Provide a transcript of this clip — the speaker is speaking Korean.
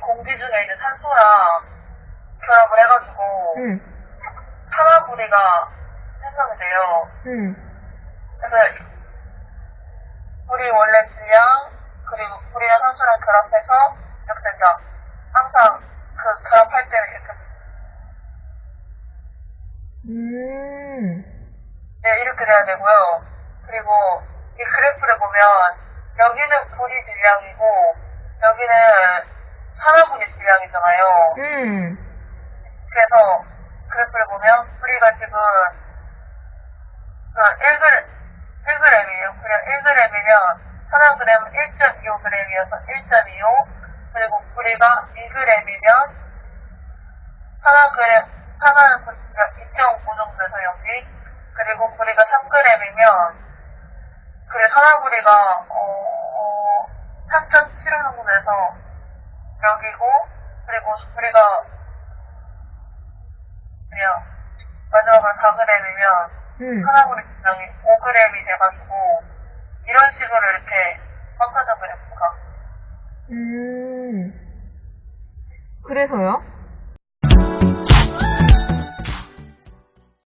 공기 중에 있는 산소랑 결합을 해가지고 응, 산화구리가 생성이 돼요. 응, 그래서 불이 원래 질량 그리고 불이랑 산소랑 결합해서 이렇게 된다. 항상 그 결합할 때는 이렇게 음, 네, 이렇게 돼야 되고요. 그리고 이 그래프를 보면 여기는 불이 질량이고 여기는 질량이잖아요. 음, 그래서 그래프를 보면 불이가 지금 그 1g, 1g이에요. 그냥 1g이면 산화그램은 1.25g이어서 1.25 그리고 불이가 2g이면 산화그램, 산화는 분수가 2.5 정도 돼서 여기 그리고 불이가 3g이면 그래 산화구리가 어, 3.7 정도 돼서 여기고 그리고 불이가 그냥 마지막으로 4g이면 음. 산화구리 질량이 5g이 돼가지고 이런 식으로 이렇게 바꿔서 그래프가 음. 그래서요?